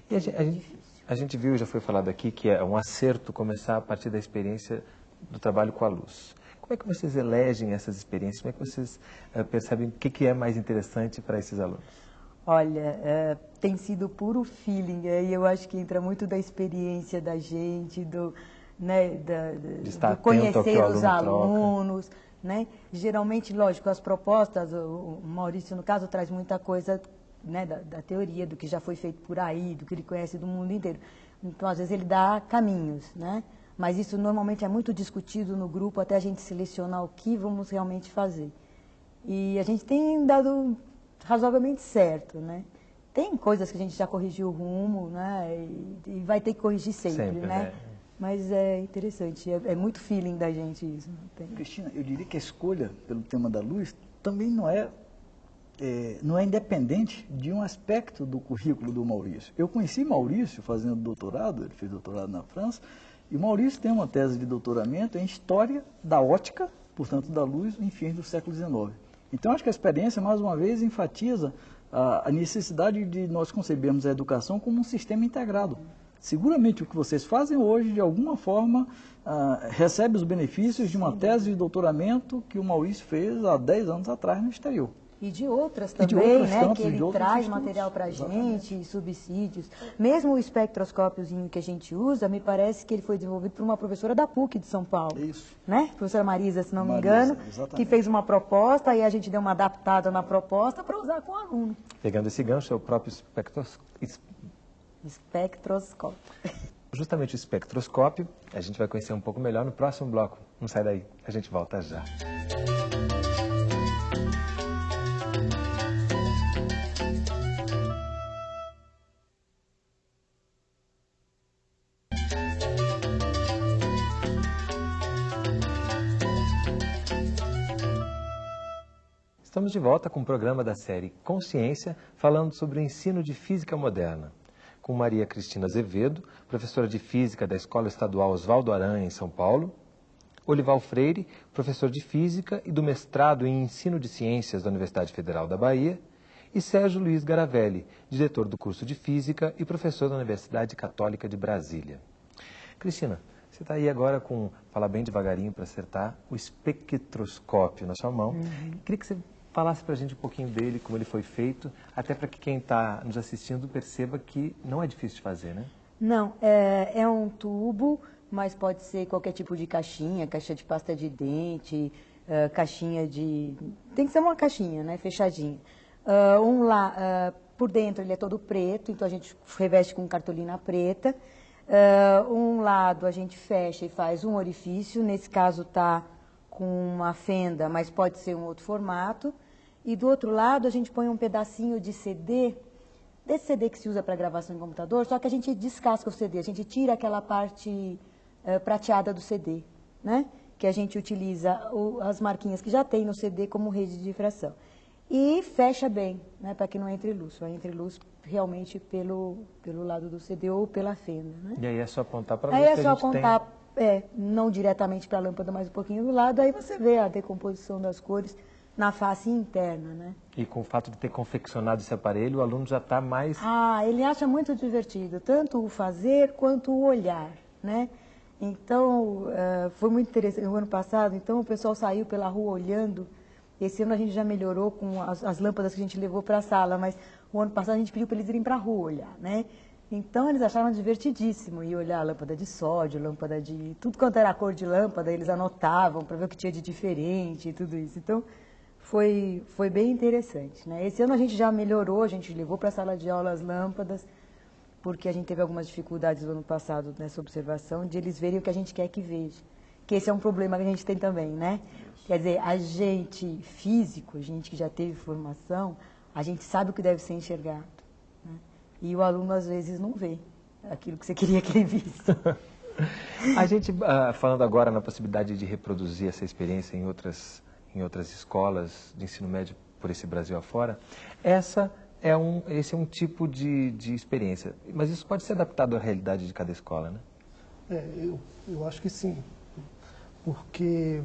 E a, gen- a gente, a gente viu, já foi falado aqui, que é um acerto começar a partir da experiência do trabalho com a luz. Como é que vocês elegem essas experiências? Como é que vocês eh, percebem o que, que é mais interessante para esses alunos? Olha, é, tem sido puro feeling, aí eu acho que entra muito da experiência da gente, do, né, da, do conhecer os troca. alunos, né? Geralmente, lógico, as propostas, o Maurício, no caso, traz muita coisa né, da, da teoria, do que já foi feito por aí, do que ele conhece do mundo inteiro. Então, às vezes, ele dá caminhos, né? Mas isso normalmente é muito discutido no grupo até a gente selecionar o que vamos realmente fazer. E a gente tem dado razoavelmente certo, né? Tem coisas que a gente já corrigiu o rumo, né? E, e vai ter que corrigir sempre, Sempre, né? né? Mas é interessante, é, é muito feeling da gente isso. Não tem... Cristina, eu diria que a escolha pelo tema da luz também não é, é, não é independente de um aspecto do currículo do Maurício. Eu conheci Maurício fazendo doutorado, ele fez doutorado na França, e o Maurício tem uma tese de doutoramento em História da Ótica, portanto da luz, em fins do século XIX. Então acho que a experiência, mais uma vez, enfatiza a, a necessidade de nós concebermos a educação como um sistema integrado. Seguramente o que vocês fazem hoje, de alguma forma, ah, recebe os benefícios de uma tese de doutoramento que o Maurício fez há 10 anos atrás no exterior. E de outras também, de outros né? campos, que ele traz estudos. material para a gente, subsídios. Mesmo o espectroscópiozinho que a gente usa, me parece que ele foi desenvolvido por uma professora da PUC de São Paulo. Isso. Né? Professora Marisa, se não me Marisa, engano, exatamente. que fez uma proposta e a gente deu uma adaptada na proposta para usar com o aluno. Pegando esse gancho, é o próprio espectros... es- Espectroscópio. justamente o espectroscópio. A gente vai conhecer um pouco melhor no próximo bloco. Não sai daí, a gente volta já. Estamos de volta com o programa da série Consciência, falando sobre o ensino de física moderna. Com Maria Cristina Azevedo, professora de física da Escola Estadual Oswaldo Aranha, em São Paulo. Olival Freire, professor de física e do mestrado em ensino de ciências da Universidade Federal da Bahia. E Sérgio Luiz Garavelli, diretor do curso de física e professor da Universidade Católica de Brasília. Cristina, você está aí agora com, falar bem devagarinho para acertar, o espectroscópio na sua mão. Queria que você falasse para a gente um pouquinho dele, como ele foi feito, até para que quem está nos assistindo perceba que não é difícil de fazer, né? Não, é, é um tubo, mas pode ser qualquer tipo de caixinha, caixa de pasta de dente, eh, caixinha de... Tem que ser uma caixinha, né, fechadinha. Ah, um lá, ah, por dentro ele é todo preto, então a gente reveste com cartolina preta. Um lado a gente fecha e faz um orifício, nesse caso está com uma fenda, mas pode ser um outro formato. E do outro lado a gente põe um pedacinho de CD, desse CD que se usa para gravação em computador, só que a gente descasca o CD, a gente tira aquela parte eh, prateada do CD, né? Que a gente utiliza o- as marquinhas que já tem no CD como rede de difração. E fecha bem, né? Para que não entre luz, só entre luz realmente pelo, pelo lado do CD ou pela fenda, né? E aí é só apontar para a Aí luz é que só a gente tem. É, não diretamente para a lâmpada, mas um pouquinho do lado, aí você vê a decomposição das cores na face interna, né? E com o fato de ter confeccionado esse aparelho, o aluno já está mais... Ah, ele acha muito divertido, tanto o fazer quanto o olhar, né? Então, uh, foi muito interessante. No ano passado, então, o pessoal saiu pela rua olhando. Esse ano a gente já melhorou com as, as lâmpadas que a gente levou para a sala, mas o ano passado a gente pediu para eles irem para a rua olhar, né? Então eles acharam divertidíssimo ir olhar a lâmpada de sódio, lâmpada de. tudo quanto era a cor de lâmpada, eles anotavam para ver o que tinha de diferente e tudo isso. Então foi, foi bem interessante. Né? Esse ano a gente já melhorou, a gente levou para a sala de aula as lâmpadas, porque a gente teve algumas dificuldades no ano passado nessa observação, de eles verem o que a gente quer que veja. Que esse é um problema que a gente tem também, né? Quer dizer, a gente físico, a gente que já teve formação, a gente sabe o que deve ser enxergado. E o aluno, às vezes, não vê aquilo que você queria que ele visse. a gente, uh, falando agora na possibilidade de reproduzir essa experiência em outras, em outras escolas de ensino médio por esse Brasil afora, essa é um, esse é um tipo de, de experiência. Mas isso pode ser adaptado à realidade de cada escola, né? É, eu, eu acho que sim. Porque,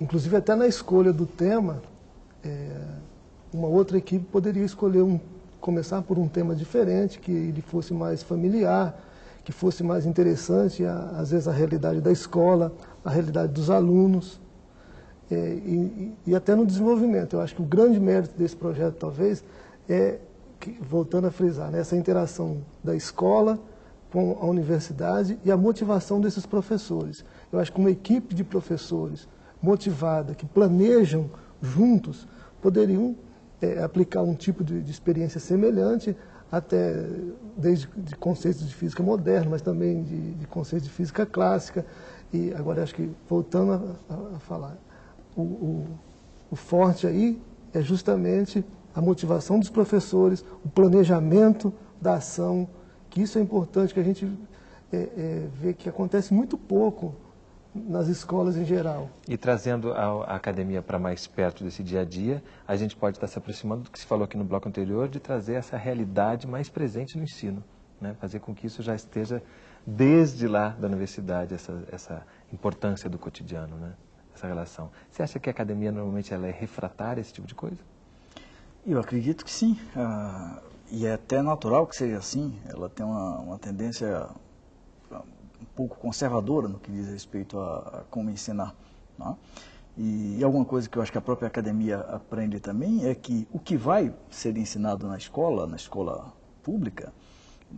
inclusive até na escolha do tema, é, uma outra equipe poderia escolher um, começar por um tema diferente, que ele fosse mais familiar, que fosse mais interessante, a, às vezes, a realidade da escola, a realidade dos alunos, é, e, e, até no desenvolvimento. Eu acho que o grande mérito desse projeto, talvez, é, que, voltando a frisar, né, essa interação da escola com a universidade e a motivação desses professores. Eu acho que uma equipe de professores motivada, que planejam juntos, poderiam é, aplicar um tipo de, de, experiência semelhante, até desde de conceitos de física moderna, mas também de, de conceitos de física clássica. E agora acho que, voltando a, a, a falar, o, o, o forte aí é justamente a motivação dos professores, o planejamento da ação, que isso é importante, que a gente é, é, vê que acontece muito pouco nas escolas em geral. E trazendo a, a academia para mais perto desse dia a dia, a gente pode estar se aproximando do que se falou aqui no bloco anterior, de trazer essa realidade mais presente no ensino, né? fazer com que isso já esteja desde lá da universidade, essa, essa importância do cotidiano, né? essa relação. Você acha que a academia normalmente ela é refratária a esse tipo de coisa? Eu acredito que sim. Ah, e é até natural que seja assim. Ela tem uma, uma tendência um pouco conservadora no que diz respeito a, a como ensinar. Né? E, e, alguma coisa que eu acho que a própria academia aprende também é que o que vai ser ensinado na escola, na escola pública,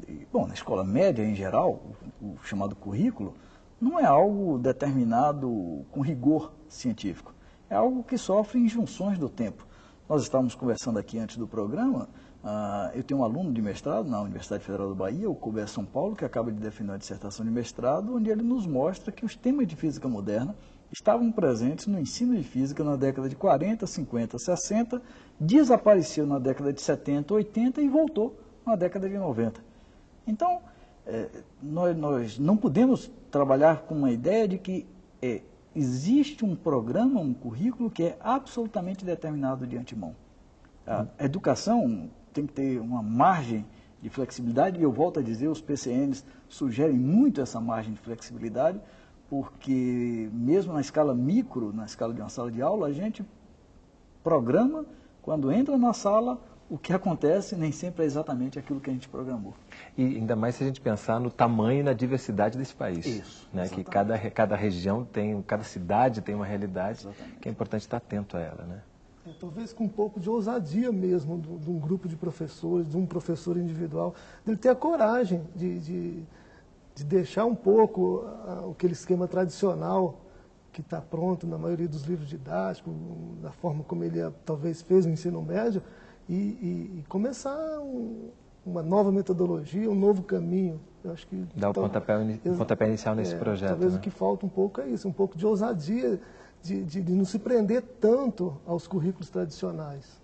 e, bom, na escola média em geral, o, o chamado currículo, não é algo determinado com rigor científico. É algo que sofre injunções do tempo. Nós estávamos conversando aqui antes do programa Uh, eu tenho um aluno de mestrado na Universidade Federal do Bahia, o Colbert São Paulo, que acaba de defender uma dissertação de mestrado, onde ele nos mostra que os temas de física moderna estavam presentes no ensino de física na década de 40, 50, 60, desapareceu na década de 70, 80 e voltou na década de 90. Então, é, nós, nós, não podemos trabalhar com uma ideia de que é, existe um programa, um currículo que é absolutamente determinado de antemão. A educação tem que ter uma margem de flexibilidade, e eu volto a dizer, os PCNs sugerem muito essa margem de flexibilidade, porque mesmo na escala micro, na escala de uma sala de aula, a gente programa, quando entra na sala, o que acontece nem sempre é exatamente aquilo que a gente programou. E ainda mais se a gente pensar no tamanho e na diversidade desse país. Isso. Né? Que cada, cada região tem, cada cidade tem uma realidade exatamente. que é importante estar atento a ela. Né? É, talvez com um pouco de ousadia mesmo, de, de um grupo de professores, de um professor individual, dele ter a coragem de, de, de deixar um pouco a, aquele esquema tradicional que está pronto na maioria dos livros didáticos, da forma como ele talvez fez no ensino médio, e, e, e começar um, uma nova metodologia, um novo caminho. Eu acho que Dar o pontapé, pontapé inicial nesse é, projeto. Talvez né? o que falta um pouco é isso, um pouco de ousadia de, de, de não se prender tanto aos currículos tradicionais.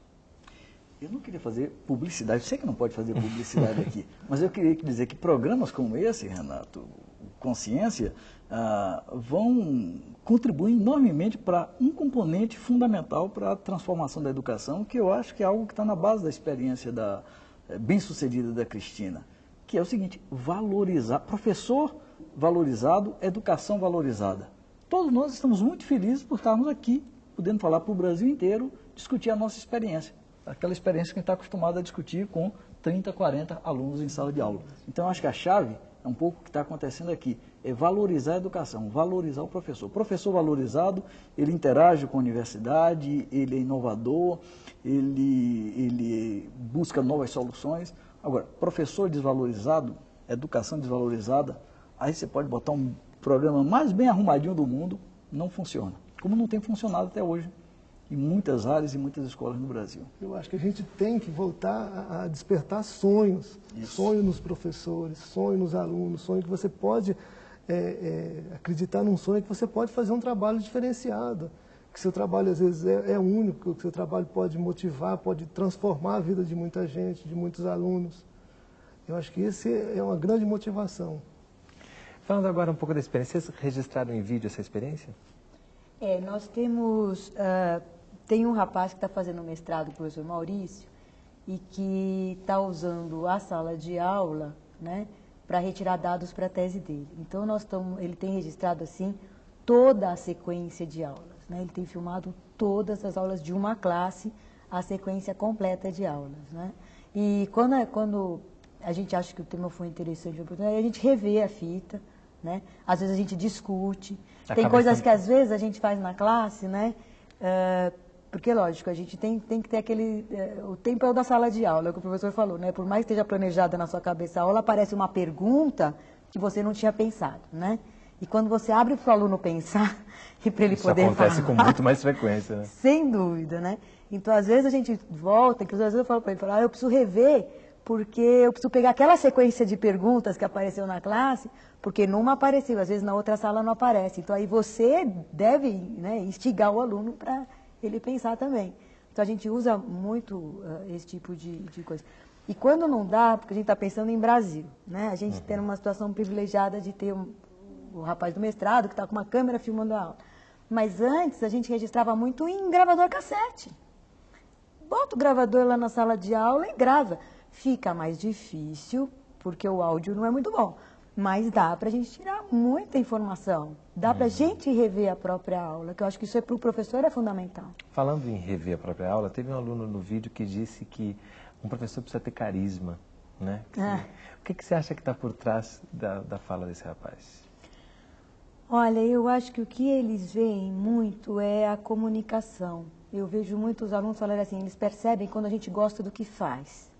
Eu não queria fazer publicidade, sei que não pode fazer publicidade aqui, mas eu queria dizer que programas como esse, Renato, Consciência, ah, vão contribuir enormemente para um componente fundamental para a transformação da educação, que eu acho que é algo que está na base da experiência da, é, bem-sucedida da Cristina, que é o seguinte, valorizar, professor valorizado, educação valorizada. Todos nós estamos muito felizes por estarmos aqui, podendo falar para o Brasil inteiro, discutir a nossa experiência. Aquela experiência que a gente está acostumado a discutir com 30, 40 alunos em sala de aula. Então, acho que a chave É um pouco o que está acontecendo aqui. É valorizar a educação, valorizar o professor. O professor valorizado, ele interage com a universidade, ele é inovador, ele, ele busca novas soluções. Agora, professor desvalorizado, educação desvalorizada, aí você pode botar um programa mais bem arrumadinho do mundo, não funciona. Como não tem funcionado até hoje em muitas áreas e muitas escolas no Brasil. Eu acho que a gente tem que voltar a, despertar sonhos, Isso. sonho nos professores, sonho nos alunos, sonho que você pode é, é, acreditar num sonho que você pode fazer um trabalho diferenciado, que seu trabalho às vezes é, é único, que seu trabalho pode motivar, pode transformar a vida de muita gente, de muitos alunos. Eu acho que esse é uma grande motivação. Falando agora um pouco da experiência, vocês registraram em vídeo essa experiência? É, nós temos uh, tem um rapaz que está fazendo mestrado, o professor Maurício, e que está usando a sala de aula né, para retirar dados para a tese dele. Então, nós tamo, ele tem registrado assim toda a sequência de aulas. Né? Ele tem filmado todas as aulas de uma classe, a sequência completa de aulas. Né? E quando, é, quando a gente acha que o tema foi interessante, a gente revê a fita, né? às vezes a gente discute. Acaba tem coisas sendo... que às vezes a gente faz na classe, né? Uh, porque, lógico, a gente tem, tem que ter aquele... É, o tempo é o da sala de aula, é o que o professor falou, né? Por mais que esteja planejada na sua cabeça a aula, aparece uma pergunta que você não tinha pensado, né? E quando você abre para o aluno pensar e para ele Isso poder acontece falar, com muito mais frequência, né? Sem dúvida, né? Então, às vezes a gente volta, que às vezes eu falo para ele, falo, ah, eu preciso rever, porque eu preciso pegar aquela sequência de perguntas que apareceu na classe, porque numa apareceu, às vezes na outra sala não aparece. Então, aí você deve né, instigar o aluno para ele pensar também. Então a gente usa muito uh, esse tipo de, de coisa. E quando não dá, porque a gente está pensando em Brasil, né? A gente uhum. tem uma situação privilegiada de ter um, o rapaz do mestrado que está com uma câmera filmando a aula. Mas antes a gente registrava muito em gravador cassete. Bota o gravador lá na sala de aula e grava. Fica mais difícil, porque o áudio não é muito bom. Mas dá para a gente tirar muita informação. Dá uhum. para a gente rever a própria aula, que eu acho que isso é para o professor é fundamental. Falando em rever a própria aula, teve um aluno no vídeo que disse que um professor precisa ter carisma. Né? Que, ah. O que, que você acha que está por trás da, da fala desse rapaz? Olha, eu acho que o que eles veem muito é a comunicação. Eu vejo muitos alunos falarem assim, eles percebem quando a gente gosta do que faz,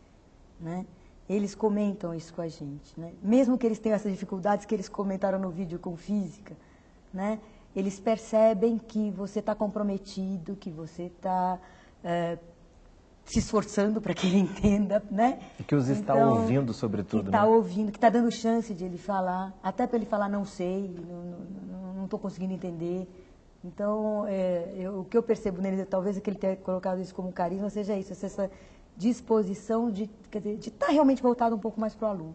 né? Eles comentam isso com a gente, né? Mesmo que eles tenham essas dificuldades que eles comentaram no vídeo com física, né? Eles percebem que você está comprometido, que você está é, se esforçando para que ele entenda, né? E que os está então, ouvindo, sobretudo, que está né? ouvindo, que está dando chance de ele falar, até para ele falar não sei, não estou conseguindo entender. Então, é, eu, o que eu percebo nele, talvez é que ele tenha colocado isso como carisma, seja isso, essa disposição de estar tá realmente voltado um pouco mais para o aluno.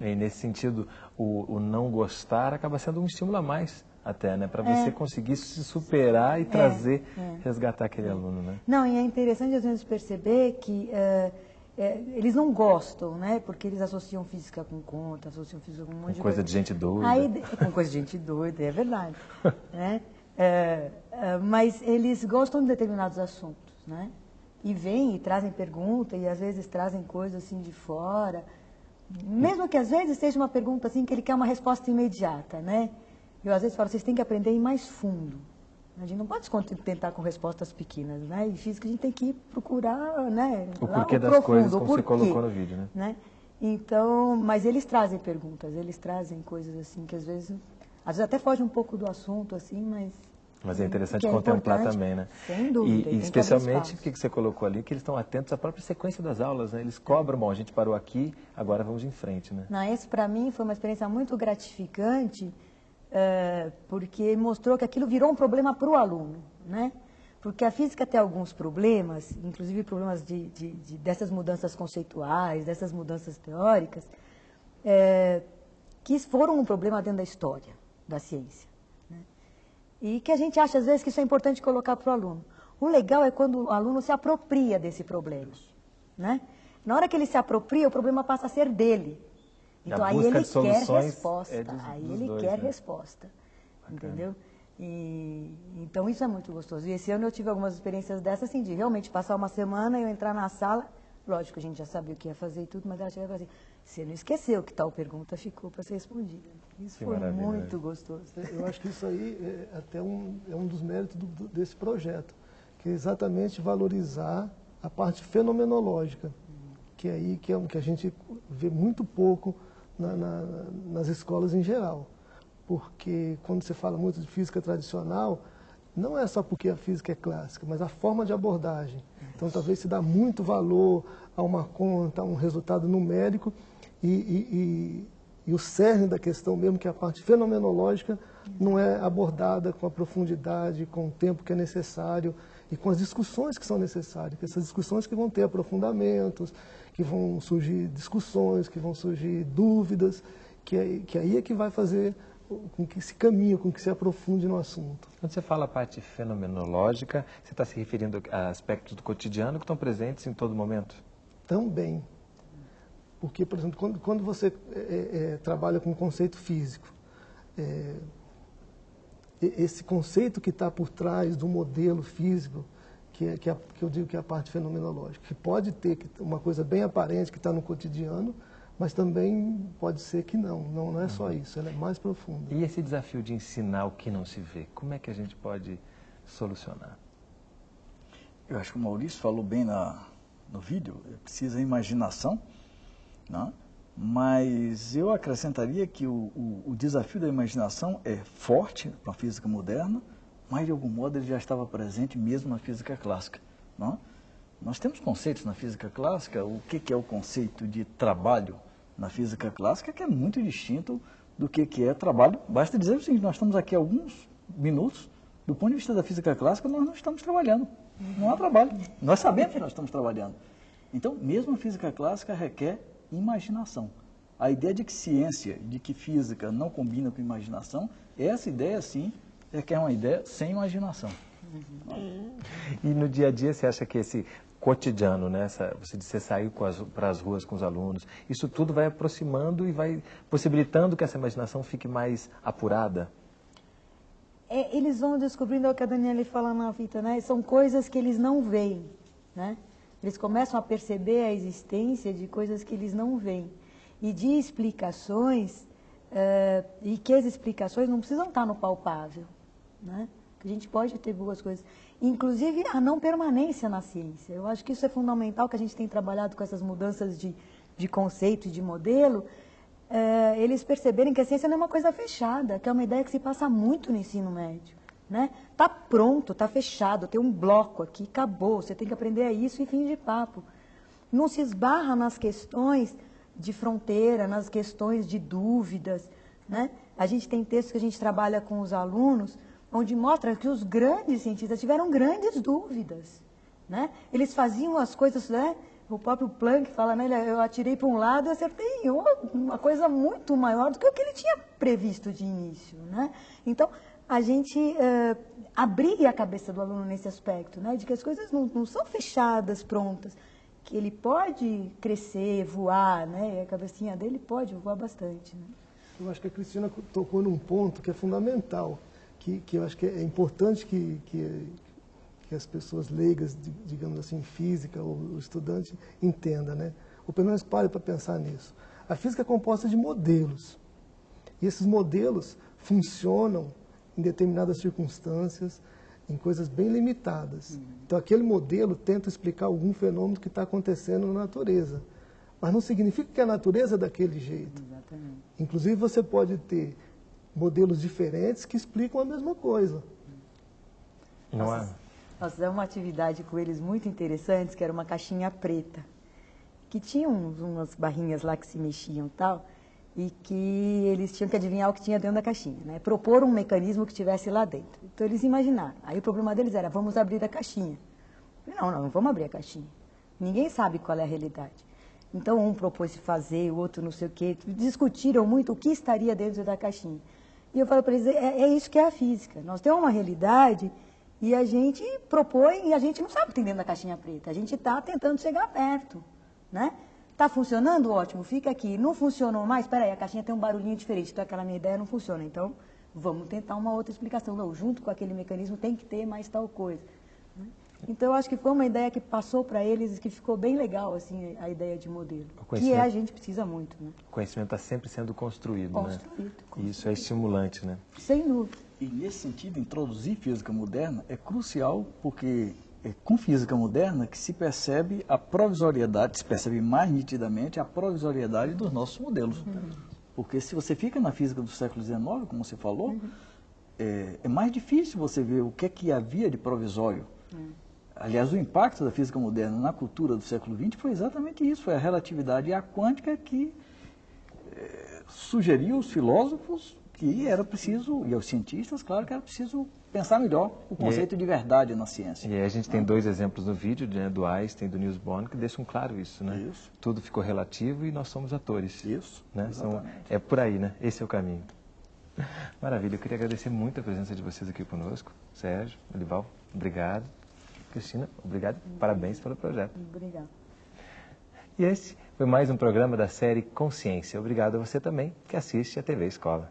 E nesse sentido, o, o, não gostar acaba sendo um estímulo a mais até, né? Para você é. conseguir se superar e é, trazer, é. resgatar aquele aluno, né? Não, e é interessante às vezes perceber que é, é, eles não gostam, né? Porque eles associam física com conta, associam física com um monte com de coisa. coisa de gente doida. Aí, com coisa de gente doida, é verdade. né? É, mas eles gostam de determinados assuntos, né? E vêm e trazem pergunta e às vezes trazem coisas assim de fora. Mesmo que às vezes seja uma pergunta assim que ele quer uma resposta imediata, né? Eu às vezes falo, vocês têm que aprender a ir mais fundo. A gente não pode se contentar com respostas pequenas, né? E física a gente tem que procurar, né? O porquê das profundo, coisas, como você colocou no vídeo, né? né? Então, mas eles trazem perguntas, eles trazem coisas assim que às vezes, às vezes até foge um pouco do assunto, assim, mas mas é interessante é contemplar também, né? Sem dúvida. E, e especialmente o que você colocou ali, que eles estão atentos à própria sequência das aulas, né? Eles cobram, bom, a gente parou aqui, agora vamos em frente, né? Não, isso para mim foi uma experiência muito gratificante, é, porque mostrou que aquilo virou um problema para o aluno, né? Porque a física tem alguns problemas, inclusive problemas de, de, de dessas mudanças conceituais, dessas mudanças teóricas, é, que foram um problema dentro da história da ciência. E que a gente acha, às vezes, que isso é importante colocar para o aluno. O legal é quando o aluno se apropria desse problema. Né? Na hora que ele se apropria, o problema passa a ser dele. Então aí ele quer resposta. É dos, aí dos ele dois, quer né? resposta. Bacana. Entendeu? E, então isso é muito gostoso. E esse ano eu tive algumas experiências dessas, assim, de realmente passar uma semana, eu entrar na sala, Lógico, a gente já sabia o que ia fazer e tudo, mas ela chegava assim, você não esqueceu que tal pergunta ficou para ser respondida. Isso Que foi maravilha, muito gostoso. Eu acho que isso aí é até um, é um dos méritos do- do- desse projeto, que é exatamente valorizar a parte fenomenológica, que é aí que é um que a gente vê muito pouco na- na- nas escolas em geral. Porque quando você fala muito de física tradicional, não é só porque a física é clássica, mas a forma de abordagem. Então, talvez se dá muito valor a uma conta, a um resultado numérico, e, e- e- e o cerne da questão mesmo, que é a parte fenomenológica, não é abordada com a profundidade, com o tempo que é necessário e com as discussões que são necessárias. Essas discussões que vão ter aprofundamentos, que vão surgir discussões, que vão surgir dúvidas, que, aí- que aí é que vai fazer com que se caminhe, com que se aprofunde no assunto. Quando você fala a parte fenomenológica, você está se referindo a aspectos do cotidiano que estão presentes em todo momento? Também. Porque, por exemplo, quando, quando você é, é, trabalha com conceito físico, é, esse conceito que está por trás do modelo físico, que, é, que, é- que eu digo que é a parte fenomenológica, que pode ter uma coisa bem aparente que está no cotidiano, mas também pode ser que não. Não, não é só isso, ela é mais profunda. E esse desafio de ensinar o que não se vê, como é que a gente pode solucionar? Eu acho que o Maurício falou bem na, no vídeo, precisa imaginação, né? mas eu acrescentaria que o, o, o desafio da imaginação é forte para a física moderna, mas de algum modo ele já estava presente mesmo na física clássica. Né? Nós temos conceitos na física clássica, o que, que é o conceito de trabalho na física clássica, que é muito distinto do que, que é trabalho. Basta dizer o seguinte, nós estamos aqui há alguns minutos, do ponto de vista da física clássica, nós não estamos trabalhando. Não há trabalho. Nós sabemos que nós estamos trabalhando. Então, mesmo a física clássica requer imaginação. A ideia de que ciência, de que física não combina com imaginação, essa ideia, sim, requer uma ideia sem imaginação. E no dia a dia você acha que esse cotidiano, né, essa, você disse, você saiu para as ruas com os alunos, isso tudo vai aproximando e vai possibilitando que essa imaginação fique mais apurada? É, eles vão descobrindo é o que a Daniela fala na fita, né? São coisas que eles não veem, né? Eles começam a perceber a existência de coisas que eles não veem. E de explicações, eh, e que as explicações não precisam estar no palpável, né? A gente pode ter boas coisas. Inclusive a não permanência na ciência. Eu acho que isso é fundamental, que a gente tem trabalhado com essas mudanças de, de conceito e de modelo, eh, eles perceberem que a ciência não é uma coisa fechada, que é uma ideia que se passa muito no ensino médio. Né? Tá pronto, tá fechado, tem um bloco aqui, acabou, você tem que aprender isso e fim de papo. Não se esbarra nas questões de fronteira, nas questões de dúvidas. Né? A gente tem textos que a gente trabalha com os alunos, onde mostra que os grandes cientistas tiveram grandes dúvidas. Né? Eles faziam as coisas, né? o próprio Planck fala, né? eu atirei para um lado e acertei uma coisa muito maior do que o que ele tinha previsto de início. Né? Então, a gente eh, abrir a cabeça do aluno nesse aspecto, né? de que as coisas não, não são fechadas, prontas, que ele pode crescer, voar, né? e a cabecinha dele pode voar bastante. Né? Eu acho que a Cristina tocou num ponto que é fundamental, que, que eu acho que é importante que, que, que as pessoas leigas, digamos assim, física, ou o estudante, entenda, né? ou pelo menos pare para pensar nisso. A física é composta de modelos, e esses modelos funcionam em determinadas circunstâncias, em coisas bem limitadas. Então, aquele modelo tenta explicar algum fenômeno que está acontecendo na natureza. Mas não significa que a natureza é daquele jeito. Exatamente. Inclusive, você pode ter modelos diferentes que explicam a mesma coisa. Não é? Nós fizemos uma atividade com eles muito interessante, que era uma caixinha preta, que tinha uns, umas barrinhas lá que se mexiam e tal, e que eles tinham que adivinhar o que tinha dentro da caixinha, né? propor um mecanismo que tivesse lá dentro. Então eles imaginaram. Aí o problema deles era, vamos abrir a caixinha. Falei, não, não, não vamos abrir a caixinha. Ninguém sabe qual é a realidade. Então um propôs fazer, o outro não sei o quê. Discutiram muito o que estaria dentro da caixinha. E eu falei para eles, é, é isso que é a física. Nós temos uma realidade e a gente propõe e a gente não sabe o que tem dentro da caixinha preta. A gente está tentando chegar perto, né? Está funcionando? Ótimo, fica aqui. Não funcionou mais? Espera aí, a caixinha tem um barulhinho diferente, então aquela minha ideia não funciona. Então, vamos tentar uma outra explicação. Não, junto com aquele mecanismo tem que ter mais tal coisa. Então, eu acho que foi uma ideia que passou para eles e que ficou bem legal, assim, a ideia de modelo. Que conhecimento- é, a gente precisa muito, né? O conhecimento está sempre sendo construído, Construído, né? E isso é estimulante, né? Sem dúvida. E nesse sentido, introduzir física moderna é crucial porque é com física moderna que se percebe a provisoriedade, se percebe mais nitidamente a provisoriedade dos nossos modelos. Porque se você fica na física do século XIX, como você falou, é, é mais difícil você ver o que é que havia de provisório. Aliás, o impacto da física moderna na cultura do século XX foi exatamente isso, foi a relatividade e a quântica que eh, sugeriu aos filósofos que era preciso, e aos cientistas, claro que era preciso pensar melhor o conceito de verdade na ciência. E aí a gente tem dois exemplos no vídeo, né, do Einstein e do Niels Bohr, que deixam claro isso, né? Isso. Tudo ficou relativo e nós somos atores. Isso, Né? São- é por aí, né? Esse é o caminho. Maravilha, eu queria agradecer muito a presença de vocês aqui conosco. Sérgio, Olival, obrigado. Cristina, obrigado. Parabéns pelo projeto. Obrigada. E esse foi mais um programa da série Consciência. Obrigado a você também que assiste a TV Escola.